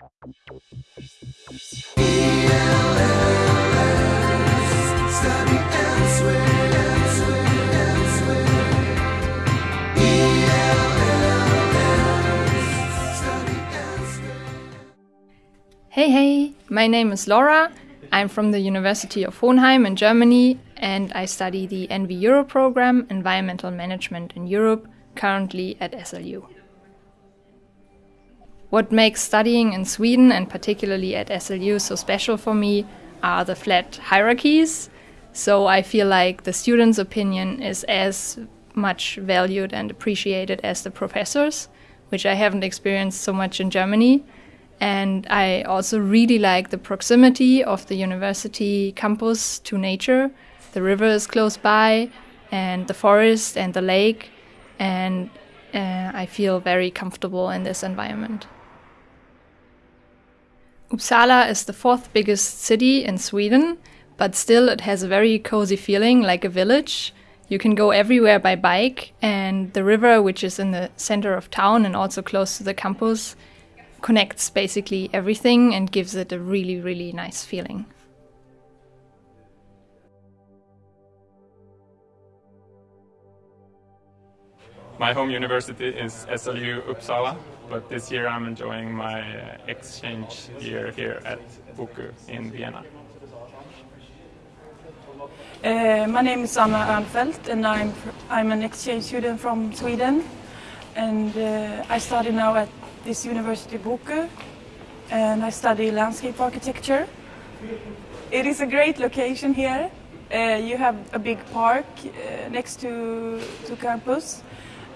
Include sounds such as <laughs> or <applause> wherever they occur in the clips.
Hey, hey, my name is Laura. I'm from the University of Hohenheim in Germany and I study the EnvEuro program, Environmental Management in Europe, currently at SLU. What makes studying in Sweden and particularly at SLU so special for me are the flat hierarchies. So I feel like the students' opinion is as much valued and appreciated as the professors, which I haven't experienced so much in Germany. And I also really like the proximity of the university campus to nature. The river is close by, and the forest and the lake, and uh, I feel very comfortable in this environment. Uppsala is the fourth biggest city in Sweden, but still it has a very cozy feeling like a village. You can go everywhere by bike, and the river, which is in the center of town and also close to the campus, connects basically everything and gives it a really, really nice feeling. My home university is SLU Uppsala, but this year I'm enjoying my uh, exchange year here at BOKU in Vienna. Uh, my name is Anna Ernfeldt and I'm, I'm an exchange student from Sweden and uh, I study now at this university BOKU and I study landscape architecture. It is a great location here. Uh, you have a big park uh, next to, to campus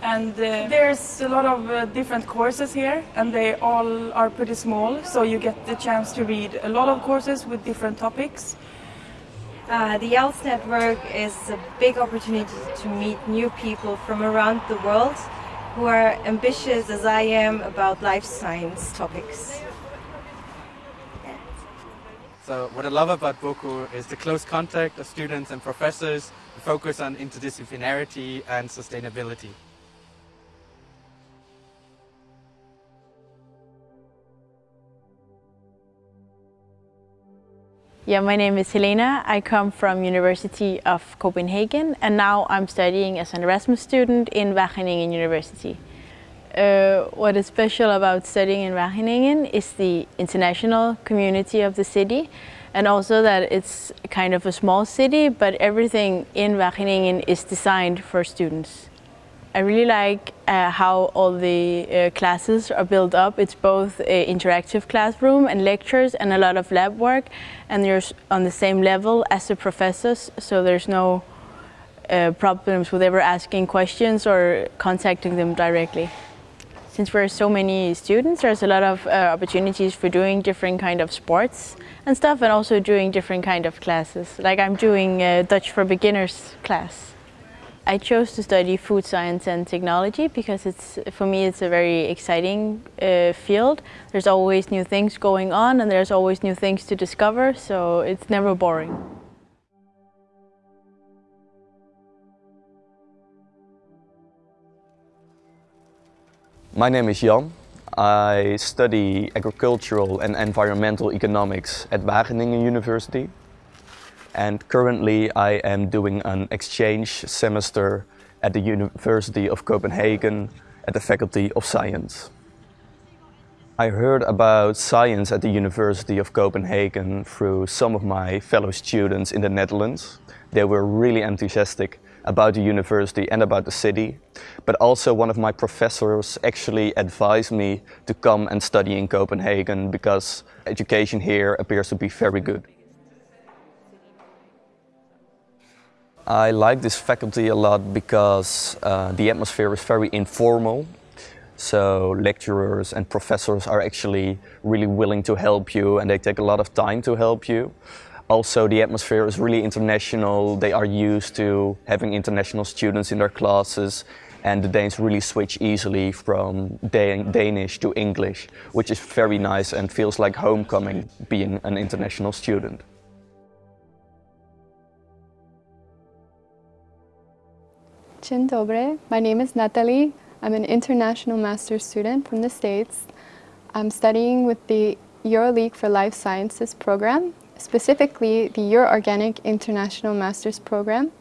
and uh, there's a lot of uh, different courses here and they all are pretty small so you get the chance to read a lot of courses with different topics. Uh, the ELLS network is a big opportunity to meet new people from around the world who are ambitious as I am about life science topics. So what I love about BOKU is the close contact of students and professors, the focus on interdisciplinarity and sustainability. Yeah, my name is Helena. I come from University of Copenhagen and now I'm studying as an Erasmus student in Wageningen University. Uh, what is special about studying in Wageningen is the international community of the city and also that it's kind of a small city but everything in Wageningen is designed for students. I really like uh, how all the uh, classes are built up. It's both an interactive classroom and lectures and a lot of lab work and you're on the same level as the professors so there's no uh, problems with ever asking questions or contacting them directly. Since we're so many students, there's a lot of uh, opportunities for doing different kind of sports and stuff and also doing different kind of classes. Like I'm doing Dutch for Beginners class. I chose to study food science and technology because it's for me it's a very exciting uh, field. There's always new things going on and there's always new things to discover, so it's never boring. My name is Jan. I study agricultural and environmental economics at Wageningen University and currently I am doing an exchange semester at the University of Copenhagen at the Faculty of Science. I heard about science at the University of Copenhagen through some of my fellow students in the Netherlands. They were really enthusiastic about the university and about the city. But also one of my professors actually advised me to come and study in Copenhagen because education here appears to be very good. I like this faculty a lot because uh, the atmosphere is very informal. So lecturers and professors are actually really willing to help you and they take a lot of time to help you. Also the atmosphere is really international. They are used to having international students in their classes and the Danes really switch easily from Dan Danish to English, which is very nice and feels like homecoming being an international student. Dzień dobry, my name is Natalie. I'm an international master's student from the States. I'm studying with the EuroLeague for Life Sciences program, specifically the EuroOrganic International Masters program.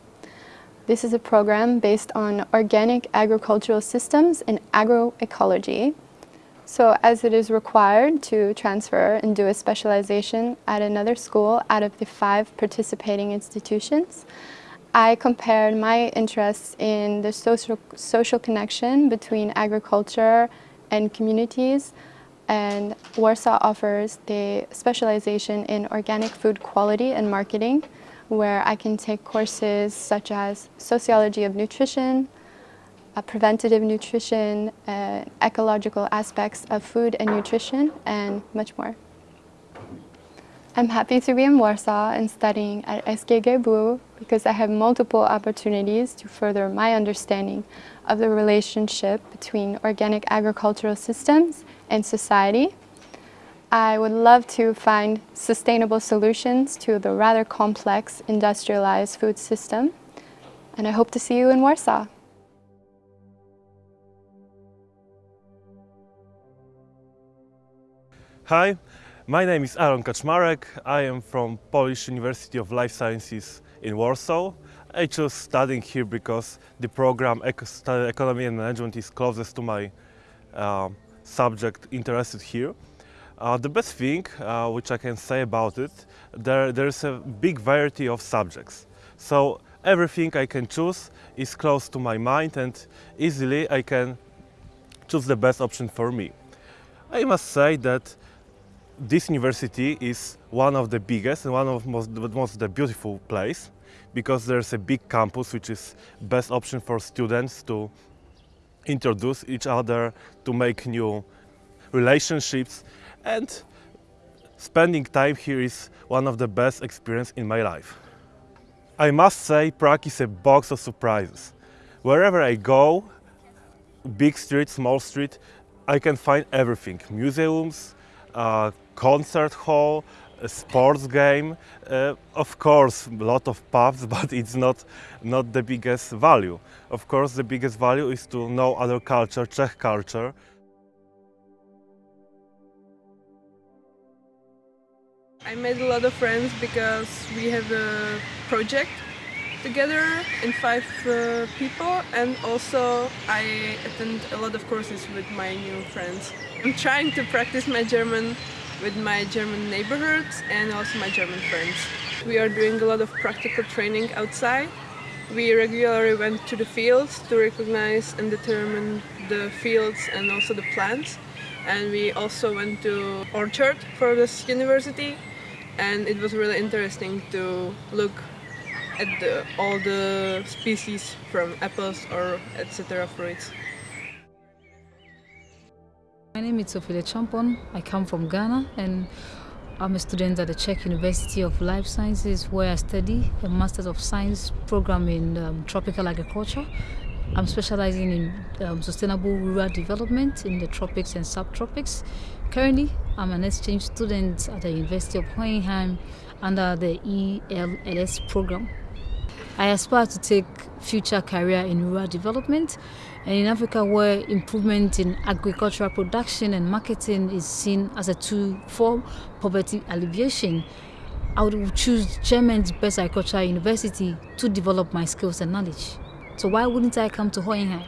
This is a program based on organic agricultural systems and agroecology. So as it is required to transfer and do a specialization at another school out of the five participating institutions, I compared my interests in the social, social connection between agriculture and communities and Warsaw offers the specialization in organic food quality and marketing where I can take courses such as sociology of nutrition, uh, preventative nutrition, uh, ecological aspects of food and nutrition, and much more. I'm happy to be in Warsaw and studying at SGGW because I have multiple opportunities to further my understanding of the relationship between organic agricultural systems and society. I would love to find sustainable solutions to the rather complex industrialized food system, and I hope to see you in Warsaw. Hi, my name is Aaron Kaczmarek. I am from Polish University of Life Sciences in Warsaw. I chose studying here because the program Economy and Management is closest to my uh, subject interested here. Uh, the best thing uh, which I can say about it, there, there's a big variety of subjects. So everything I can choose is close to my mind and easily I can choose the best option for me. I must say that this university is one of the biggest and one of most, most the beautiful place because there's a big campus which is best option for students to introduce each other, to make new relationships and spending time here is one of the best experience in my life. I must say Prague is a box of surprises. Wherever I go, big street, small street, I can find everything. Museums, uh, concert hall, a sports game. Uh, of course, a lot of pubs, <laughs> but it's not, not the biggest value. Of course, the biggest value is to know other culture, Czech culture. I made a lot of friends because we have a project together in five uh, people and also I attend a lot of courses with my new friends. I'm trying to practice my German with my German neighborhoods and also my German friends. We are doing a lot of practical training outside. We regularly went to the fields to recognize and determine the fields and also the plants. And we also went to orchard for this university and it was really interesting to look at the, all the species from apples or etc. fruits. My name is Sophie Champon. I come from Ghana and I'm a student at the Czech University of Life Sciences where I study a Masters of Science program in um, tropical agriculture. I'm specializing in um, sustainable rural development in the tropics and subtropics. Currently, I'm an exchange student at the University of Hohenheim under the ELLS program. I aspire to take future career in rural development and in Africa where improvement in agricultural production and marketing is seen as a tool for poverty alleviation. I would choose German's best agricultural university to develop my skills and knowledge. So why wouldn't I come to Hohenheim?